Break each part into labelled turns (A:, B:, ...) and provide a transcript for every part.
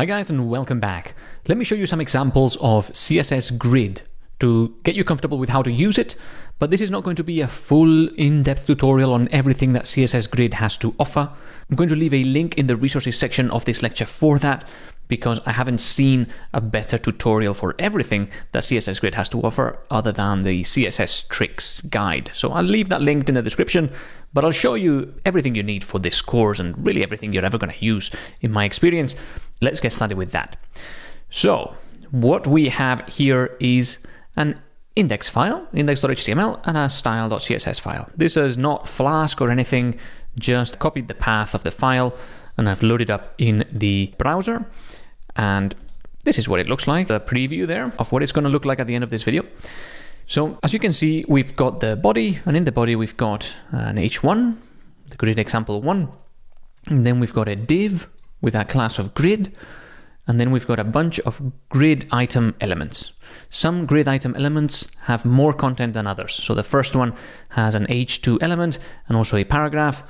A: Hi guys and welcome back. Let me show you some examples of CSS Grid to get you comfortable with how to use it, but this is not going to be a full in-depth tutorial on everything that CSS Grid has to offer. I'm going to leave a link in the resources section of this lecture for that because I haven't seen a better tutorial for everything that CSS Grid has to offer other than the CSS tricks guide. So I'll leave that linked in the description, but I'll show you everything you need for this course and really everything you're ever going to use in my experience. Let's get started with that. So what we have here is an index file, index.html, and a style.css file. This is not Flask or anything, just copied the path of the file and I've loaded up in the browser. And this is what it looks like, a preview there of what it's going to look like at the end of this video. So as you can see, we've got the body, and in the body we've got an h1, the grid example one, and then we've got a div with a class of grid, and then we've got a bunch of grid item elements. Some grid item elements have more content than others. So the first one has an h2 element and also a paragraph.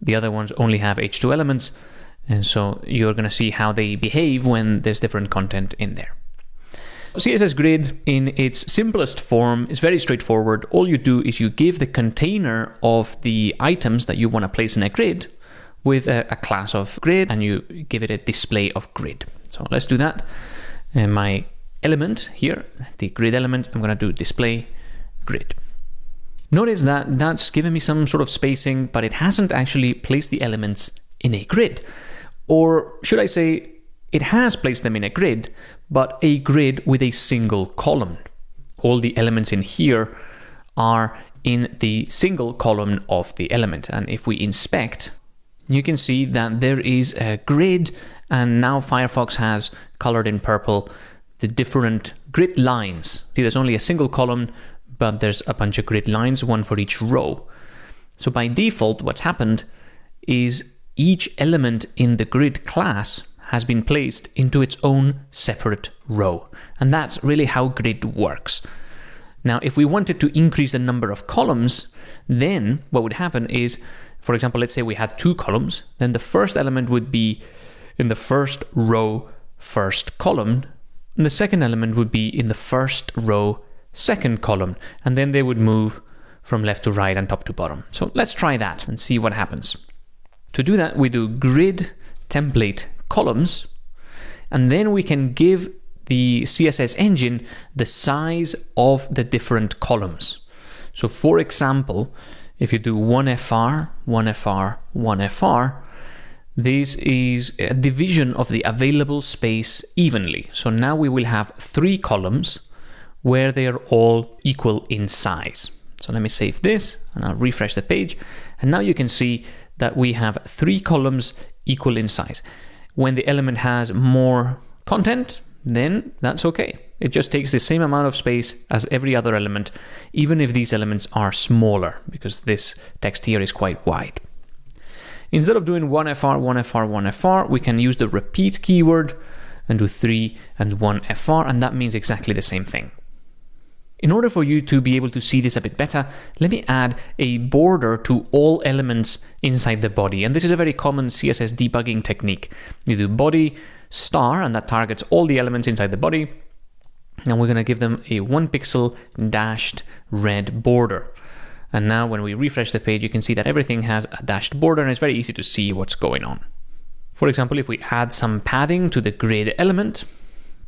A: The other ones only have h2 elements. And so you're going to see how they behave when there's different content in there. CSS Grid in its simplest form is very straightforward. All you do is you give the container of the items that you want to place in a grid with a, a class of grid and you give it a display of grid. So let's do that. And my element here, the grid element, I'm going to do display grid. Notice that that's given me some sort of spacing, but it hasn't actually placed the elements in a grid. Or should I say, it has placed them in a grid, but a grid with a single column. All the elements in here are in the single column of the element. And if we inspect, you can see that there is a grid and now Firefox has colored in purple the different grid lines. See, there's only a single column, but there's a bunch of grid lines, one for each row. So by default, what's happened is each element in the grid class has been placed into its own separate row. And that's really how grid works. Now, if we wanted to increase the number of columns, then what would happen is, for example, let's say we had two columns, then the first element would be in the first row, first column, and the second element would be in the first row, second column, and then they would move from left to right and top to bottom. So let's try that and see what happens. To do that, we do grid template columns, and then we can give the CSS engine the size of the different columns. So for example, if you do 1FR, 1FR, 1FR, this is a division of the available space evenly. So now we will have three columns where they are all equal in size. So let me save this and I'll refresh the page. And now you can see that we have three columns equal in size. When the element has more content, then that's okay. It just takes the same amount of space as every other element, even if these elements are smaller, because this text here is quite wide. Instead of doing 1FR, 1FR, 1FR, we can use the repeat keyword and do 3 and 1FR, and that means exactly the same thing. In order for you to be able to see this a bit better, let me add a border to all elements inside the body. And this is a very common CSS debugging technique. You do body star, and that targets all the elements inside the body. And we're going to give them a one pixel dashed red border. And now when we refresh the page, you can see that everything has a dashed border and it's very easy to see what's going on. For example, if we add some padding to the grid element,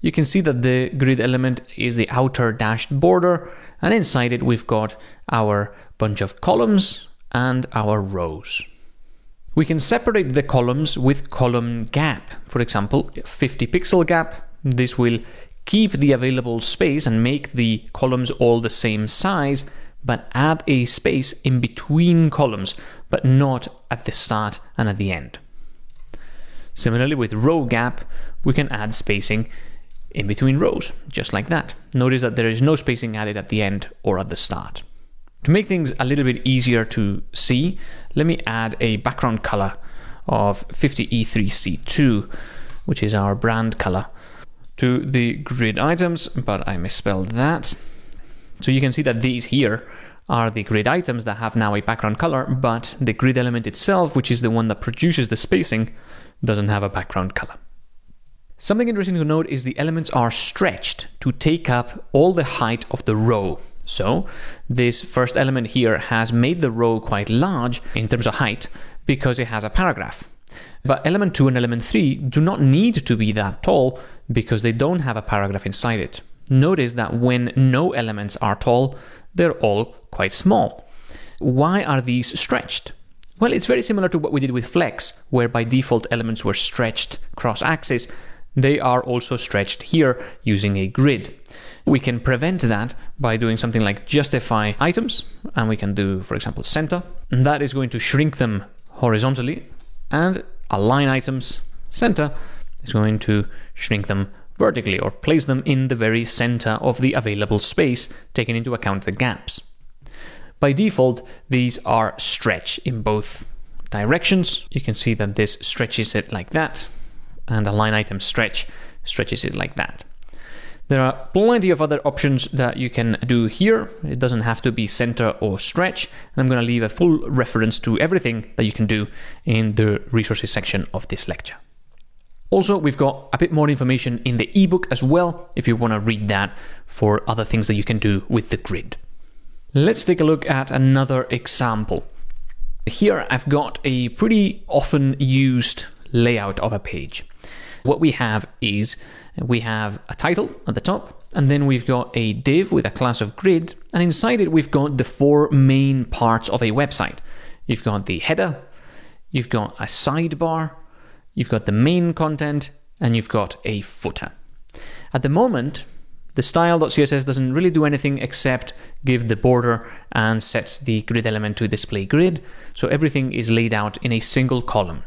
A: you can see that the grid element is the outer dashed border and inside it we've got our bunch of columns and our rows. We can separate the columns with column gap. For example, 50 pixel gap. This will keep the available space and make the columns all the same size, but add a space in between columns, but not at the start and at the end. Similarly, with row gap, we can add spacing in between rows, just like that. Notice that there is no spacing added at the end or at the start. To make things a little bit easier to see, let me add a background color of 50E3C2, which is our brand color, to the grid items, but I misspelled that. So you can see that these here are the grid items that have now a background color, but the grid element itself, which is the one that produces the spacing, doesn't have a background color. Something interesting to note is the elements are stretched to take up all the height of the row. So this first element here has made the row quite large in terms of height because it has a paragraph. But element 2 and element 3 do not need to be that tall because they don't have a paragraph inside it. Notice that when no elements are tall, they're all quite small. Why are these stretched? Well, it's very similar to what we did with flex, where by default elements were stretched cross-axis. They are also stretched here using a grid. We can prevent that by doing something like justify items, and we can do, for example, center. And that is going to shrink them horizontally, and align items center is going to shrink them vertically or place them in the very center of the available space, taking into account the gaps. By default, these are stretch in both directions. You can see that this stretches it like that, and align item stretch stretches it like that. There are plenty of other options that you can do here. It doesn't have to be center or stretch. And I'm going to leave a full reference to everything that you can do in the resources section of this lecture. Also, we've got a bit more information in the ebook as well, if you want to read that for other things that you can do with the grid. Let's take a look at another example. Here I've got a pretty often used layout of a page. What we have is we have a title at the top, and then we've got a div with a class of grid, and inside it we've got the four main parts of a website. You've got the header, you've got a sidebar, you've got the main content, and you've got a footer. At the moment, the style.css doesn't really do anything except give the border and sets the grid element to display grid, so everything is laid out in a single column.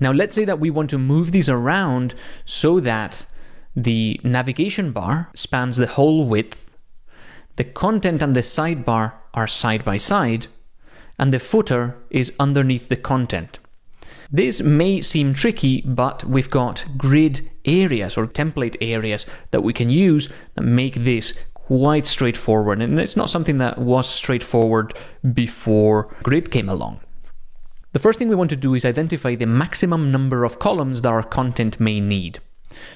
A: Now let's say that we want to move these around so that the navigation bar spans the whole width, the content and the sidebar are side by side, and the footer is underneath the content. This may seem tricky, but we've got grid areas or template areas that we can use that make this quite straightforward. And it's not something that was straightforward before grid came along. The first thing we want to do is identify the maximum number of columns that our content may need.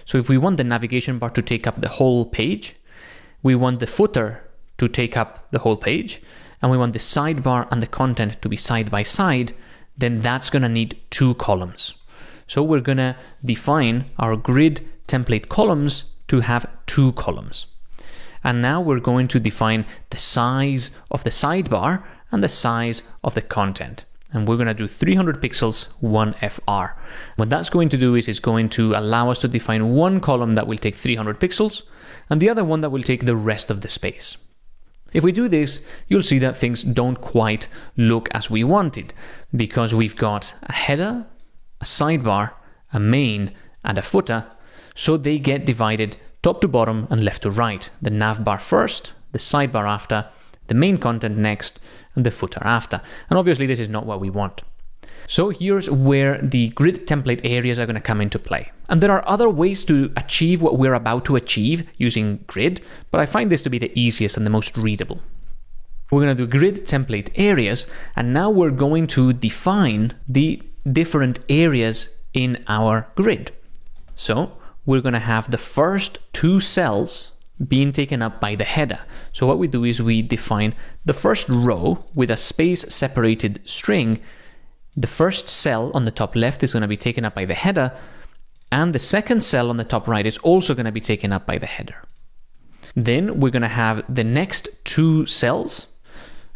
A: So if we want the navigation bar to take up the whole page, we want the footer to take up the whole page, and we want the sidebar and the content to be side by side, then that's going to need two columns. So we're going to define our grid template columns to have two columns. And now we're going to define the size of the sidebar and the size of the content and we're going to do 300 pixels 1FR. What that's going to do is it's going to allow us to define one column that will take 300 pixels and the other one that will take the rest of the space. If we do this, you'll see that things don't quite look as we wanted because we've got a header, a sidebar, a main, and a footer, so they get divided top to bottom and left to right. The nav bar first, the sidebar after, the main content next, and the footer after. And obviously this is not what we want. So here's where the grid template areas are going to come into play. And there are other ways to achieve what we're about to achieve using grid, but I find this to be the easiest and the most readable. We're going to do grid template areas, and now we're going to define the different areas in our grid. So we're going to have the first two cells being taken up by the header. So what we do is we define the first row with a space separated string. The first cell on the top left is going to be taken up by the header, and the second cell on the top right is also going to be taken up by the header. Then we're going to have the next two cells.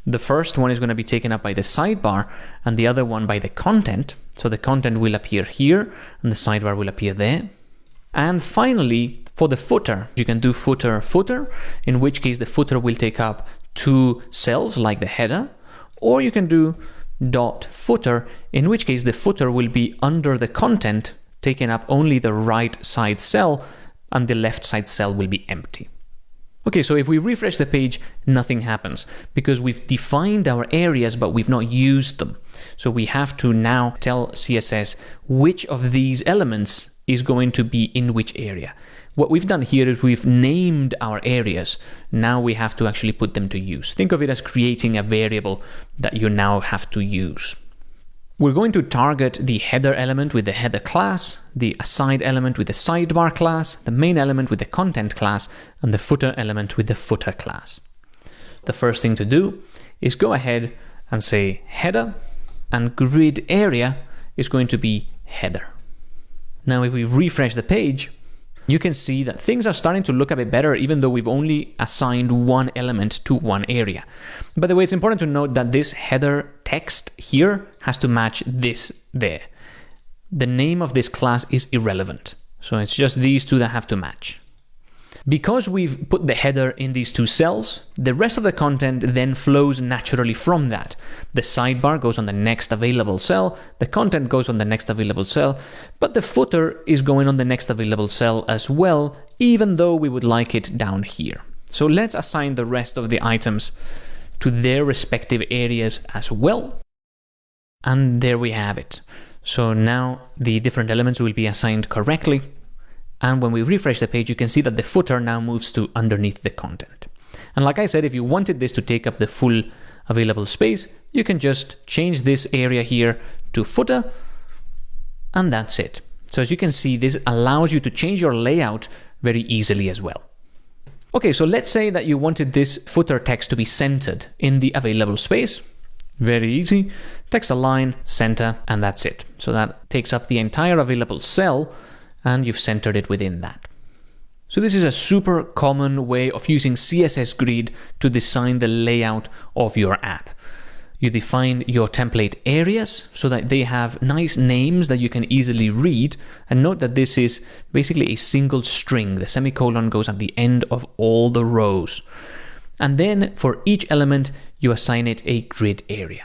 A: The first one is going to be taken up by the sidebar and the other one by the content. So the content will appear here and the sidebar will appear there. And finally, for the footer, you can do footer footer, in which case the footer will take up two cells like the header, or you can do dot footer, in which case the footer will be under the content, taking up only the right side cell, and the left side cell will be empty. Okay, so if we refresh the page, nothing happens because we've defined our areas, but we've not used them. So we have to now tell CSS which of these elements is going to be in which area. What we've done here is we've named our areas. Now we have to actually put them to use. Think of it as creating a variable that you now have to use. We're going to target the header element with the header class, the aside element with the sidebar class, the main element with the content class, and the footer element with the footer class. The first thing to do is go ahead and say header, and grid area is going to be header. Now if we refresh the page, you can see that things are starting to look a bit better even though we've only assigned one element to one area. By the way, it's important to note that this header text here has to match this there. The name of this class is irrelevant. So it's just these two that have to match. Because we've put the header in these two cells, the rest of the content then flows naturally from that. The sidebar goes on the next available cell, the content goes on the next available cell, but the footer is going on the next available cell as well, even though we would like it down here. So let's assign the rest of the items to their respective areas as well. And there we have it. So now the different elements will be assigned correctly and when we refresh the page, you can see that the footer now moves to underneath the content. And like I said, if you wanted this to take up the full available space, you can just change this area here to footer, and that's it. So as you can see, this allows you to change your layout very easily as well. Okay, so let's say that you wanted this footer text to be centered in the available space. Very easy. Text align, center, and that's it. So that takes up the entire available cell and you've centered it within that. So this is a super common way of using CSS Grid to design the layout of your app. You define your template areas so that they have nice names that you can easily read. And note that this is basically a single string. The semicolon goes at the end of all the rows. And then for each element, you assign it a grid area.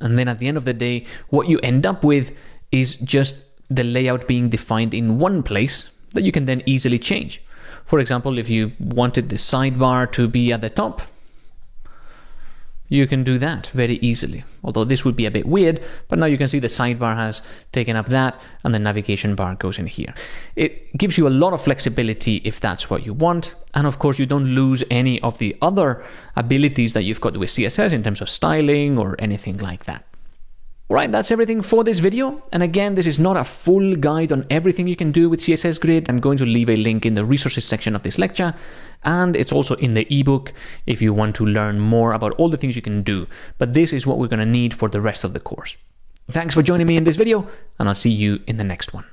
A: And then at the end of the day, what you end up with is just the layout being defined in one place that you can then easily change. For example, if you wanted the sidebar to be at the top, you can do that very easily. Although this would be a bit weird, but now you can see the sidebar has taken up that and the navigation bar goes in here. It gives you a lot of flexibility if that's what you want. And of course, you don't lose any of the other abilities that you've got with CSS in terms of styling or anything like that. Alright, that's everything for this video. And again, this is not a full guide on everything you can do with CSS Grid. I'm going to leave a link in the resources section of this lecture. And it's also in the ebook if you want to learn more about all the things you can do. But this is what we're going to need for the rest of the course. Thanks for joining me in this video, and I'll see you in the next one.